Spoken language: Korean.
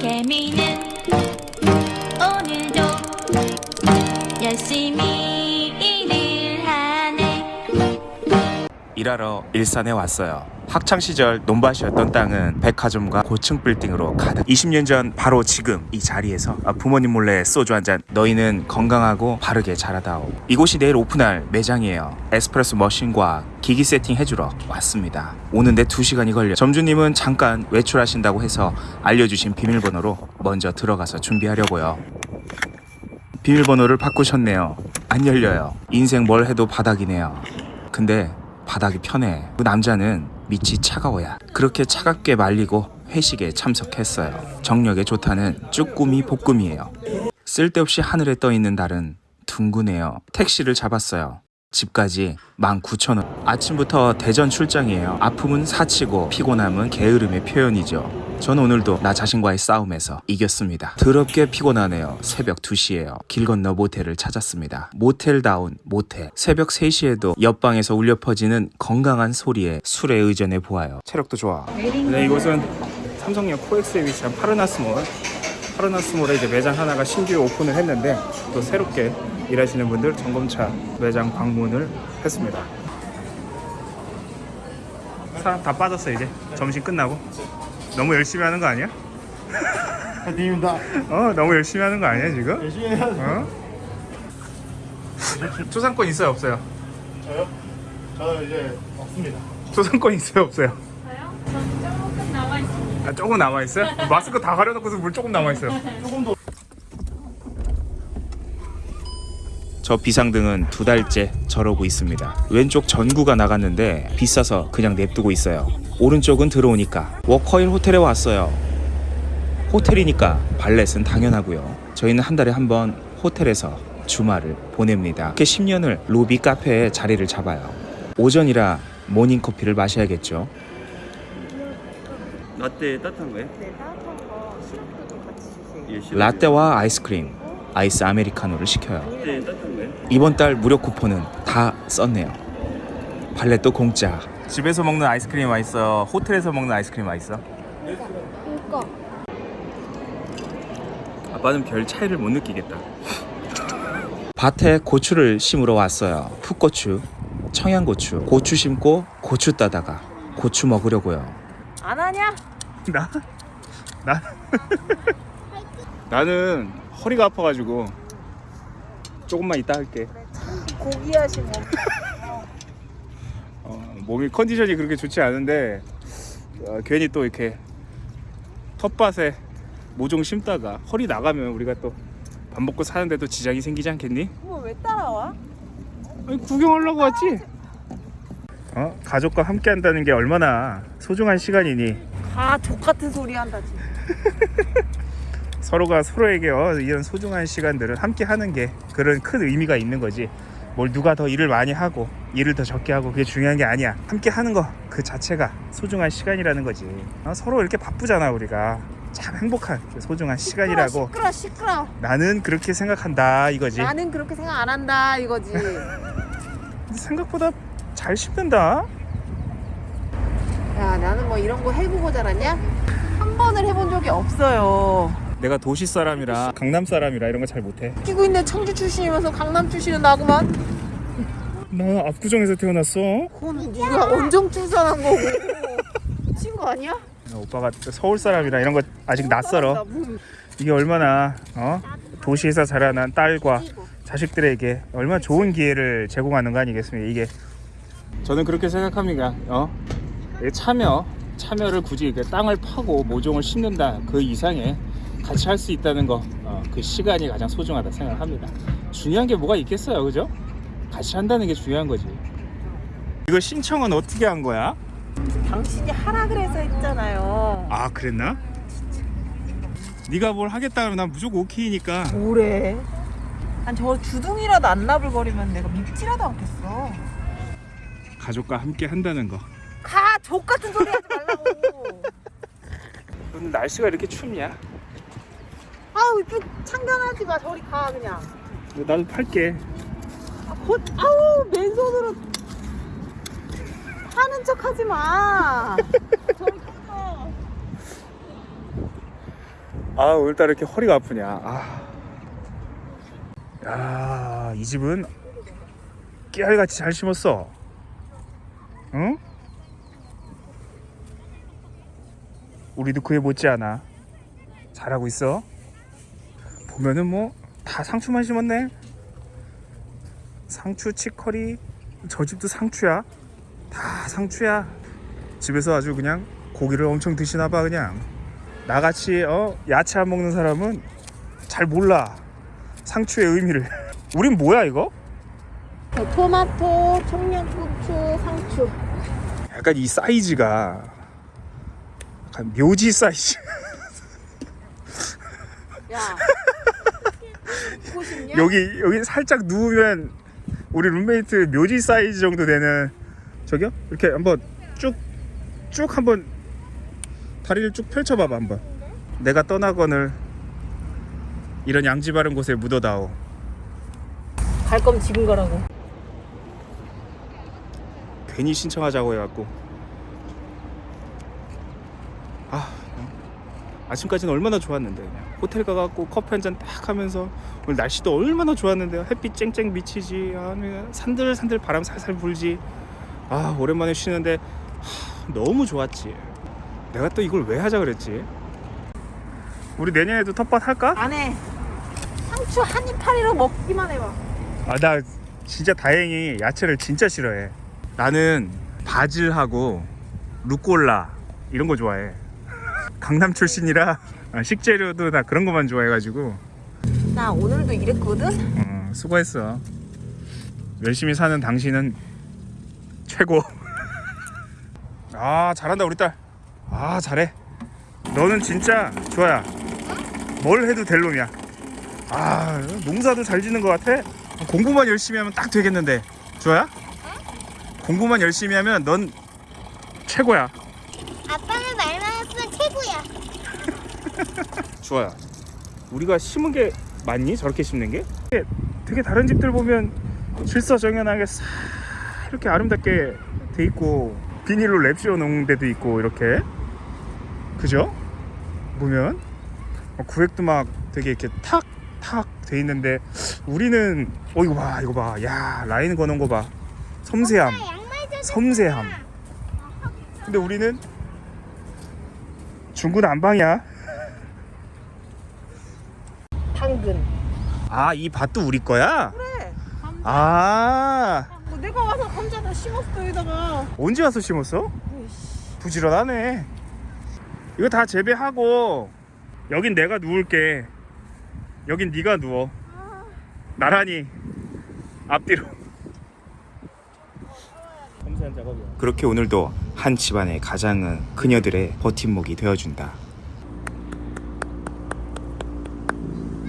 개미는 오늘도 열심히 일하러 일산에 왔어요. 학창 시절 논밭이었던 땅은 백화점과 고층 빌딩으로 가득. 20년 전 바로 지금 이 자리에서 아, 부모님 몰래 소주 한 잔. 너희는 건강하고 바르게 자라다오. 이곳이 내일 오픈할 매장이에요. 에스프레소 머신과 기기 세팅 해주러 왔습니다. 오는데 2시간이 걸려. 점주님은 잠깐 외출하신다고 해서 알려주신 비밀번호로 먼저 들어가서 준비하려고요. 비밀번호를 바꾸셨네요. 안 열려요. 인생 뭘 해도 바닥이네요. 근데 바닥이 편해. 그 남자는 밑이 차가워야. 그렇게 차갑게 말리고 회식에 참석했어요. 정력에 좋다는 쭈꾸미 볶음이에요. 쓸데없이 하늘에 떠 있는 달은 둥근해요. 택시를 잡았어요. 집까지 19,000원. 아침부터 대전 출장이에요. 아픔은 사치고 피곤함은 게으름의 표현이죠. 전 오늘도 나 자신과의 싸움에서 이겼습니다. 더럽게 피곤하네요. 새벽 2시에요. 길 건너 모텔을 찾았습니다. 모텔다운 모텔. 새벽 3시에도 옆방에서 울려 퍼지는 건강한 소리에 술에 의존해 보아요. 체력도 좋아. 네, 이곳은 삼성역 코엑스에 위치한 파르나스몰. 파르나스몰에 이제 매장 하나가 신규 오픈을 했는데 또 새롭게 일하시는 분들 점검차 매장 방문을 했습니다. 사람 다 빠졌어 이제 점심 끝나고 너무 열심히 하는 거 아니야? 파이팅입니다. 어 너무 열심히 하는 거 아니야 지금? 열심히 해야죠. 어? 초상권 있어요 없어요? 저요? 저는 이제 없습니다. 초상권 있어요 없어요? 저요? 전 조금 남아 있습니다 아, 조금 남아 있어요? 마스크 다 가려놓고서 물 조금 남아 있어요. 조금 더. 저 비상등은 두 달째 저러고 있습니다. 왼쪽 전구가 나갔는데 비싸서 그냥 냅두고 있어요. 오른쪽은 들어오니까 워커힐 호텔에 왔어요. 호텔이니까 발렛은 당연하고요. 저희는 한 달에 한 번 호텔에서 주말을 보냅니다. 이렇게 10년을 로비 카페에 자리를 잡아요. 오전이라 모닝 커피를 마셔야겠죠. 라떼 따뜻한 거예요? 네, 따뜻한 거 시럽도 같이 주세요. 예. 라떼와 아이스크림, 아이스 아메리카노를 시켜요. 이번 달 무료 쿠폰은 다 썼네요. valet도 공짜. 집에서 먹는 아이스크림 맛있어. 호텔에서 먹는 아이스크림 맛있어. 이거 아빠는 별 차이를 못 느끼겠다. 밭에 고추를 심으러 왔어요. 풋고추, 청양고추, 고추 심고 고추 따다가 고추 먹으려고요. 안 하냐? 나? 나? 나는 허리가 아파가지고 조금만 이따 할게. 고귀하신 몸. 어, 몸이 컨디션이 그렇게 좋지 않은데 어, 괜히 또 이렇게 텃밭에 모종 심다가 허리 나가면 우리가 또 밥 먹고 사는데도 지장이 생기지 않겠니? 어머 왜 따라와? 아니, 구경하려고 왔지. 어? 가족과 함께 한다는 게 얼마나 소중한 시간이니 다 족같은 소리 한다 지금. 서로가 서로에게 어, 이런 소중한 시간들을 함께 하는 게 그런 큰 의미가 있는 거지. 뭘 누가 더 일을 많이 하고 일을 더 적게 하고 그게 중요한 게 아니야. 함께 하는 거 그 자체가 소중한 시간이라는 거지. 어, 서로 이렇게 바쁘잖아 우리가. 참 행복한 그 소중한 시간이라고 시끄러 시끄러. 나는 그렇게 생각한다 이거지. 나는 그렇게 생각 안 한다 이거지. 생각보다 잘 씹는다. 야 나는 뭐 이런 거 해보고 자랐냐? 한 번을 해본 적이 없어요. 내가 도시 사람이라 강남 사람이라 이런 거 잘 못해. 끼고 있는 청주 출신이면서 강남 출신은 나구만. 나 압구정에서 태어났어. 그거는 네가 원정 출산한 거고. 거 아니야? 오빠가 서울 사람이라 이런 거 아직 낯설어. 나 뭐- 이게 얼마나 어? 도시에서 자라난 딸과 자식들에게 얼마나 좋은 기회를 제공하는 거 아니겠습니까? 이게 저는 그렇게 생각합니다. 어? 이 참여, 참여를 굳이 이렇게 땅을 파고 모종을 심는다 그 이상의 같이 할 수 있다는 거, 어, 그 시간이 가장 소중하다 생각합니다. 중요한 게 뭐가 있겠어요, 그죠? 같이 한다는 게 중요한 거지. 이거 신청은 어떻게 한 거야? 당신이 하라 그래서 했잖아요. 아, 그랬나? 네가 뭘 하겠다 그러면 난 무조건 오케이니까. 뭐래? 난저 주둥이라도 안 나불거리면 내가 믿지라도 않겠어. 가족과 함께 한다는 거. 가! 족 같은 소리 하지 말라고. 오늘 날씨가 이렇게 춥냐? 아우 쭉 참견하지 마. 저리 가 그냥. 나도 팔게. 아, 곧 아우 맨손으로 하는 척 하지 마. 저리 가. 아 오늘따라 이렇게 허리가 아프냐 아. 야, 이 집은 깨알같이 잘 심었어 응? 우리도 그에 못지않아 잘하고 있어 보면은 뭐 다 상추만 심었네. 상추 치커리 저 집도 상추야. 다 상추야. 집에서 아주 그냥 고기를 엄청 드시나 봐 그냥. 나같이 어 야채 안 먹는 사람은 잘 몰라. 상추의 의미를. 우린 뭐야 이거? 토마토, 청양고추, 상추. 약간 이 사이즈가 약간 묘지 사이즈. 야. 싶냐? 여기 여기 살짝 누우면 우리 룸메이트 묘지 사이즈 정도 되는 저기요? 이렇게 한번 쭉쭉 한번 다리를 쭉 펼쳐봐봐 한번. 내가 떠나거늘 이런 양지 바른 곳에 묻어다오. 갈 거면 지금 가라고. 괜히 신청하자고 해갖고. 아 아침까지는 얼마나 좋았는데 그냥 호텔 가갖고 커피 한 잔 딱 하면서 오늘 날씨도 얼마나 좋았는데요 햇빛 쨍쨍 비치지 아, 산들산들 바람 살살 불지 아 오랜만에 쉬는데 하, 너무 좋았지 내가 또 이걸 왜 하자 그랬지 우리 내년에도 텃밭 할까? 안 해. 상추 한 이파리로 먹기만 해봐. 아 나 진짜 다행히 야채를 진짜 싫어해 나는 바질하고 루꼴라 이런 거 좋아해 강남 출신이라 아, 식재료도 나 그런 거만 좋아해가지고. 나 오늘도 이랬거든? 어, 수고했어. 열심히 사는 당신은 최고. 아 잘한다 우리 딸아 잘해. 너는 진짜 좋아야. 뭘 해도 될 놈이야. 아 농사도 잘 짓는 것 같아? 공부만 열심히 하면 딱 되겠는데. 좋아야? 공부만 열심히 하면 넌 최고야 아빠는 말만 했으면 최고야. 좋아야 우리가 심은 게 맞니? 저렇게 심는 게? 되게, 다른 집들 보면 질서정연하게 싹 이렇게 아름답게 돼 있고 비닐로 랩 씌워 놓은 데도 있고 이렇게. 그죠? 보면 어, 구획도 막 되게 이렇게 탁 탁 돼 있는데 우리는 어 이거 봐 이거 봐 야 라인 거놓은 거봐. 섬세함. 양말 좀 섬세함. 근데 우리는 중구난방이야 당근. 아 이 밭도 우리 거야? 그래. 아뭐 내가 와서 감자 다 심었어 여기다가. 언제 와서 심었어? 부지런하네 이거 다 재배하고 여긴 내가 누울게 여긴 네가 누워 나란히 앞뒤로 그렇게 오늘도 한 집안의 가장은 그녀들의 버팀목이 되어준다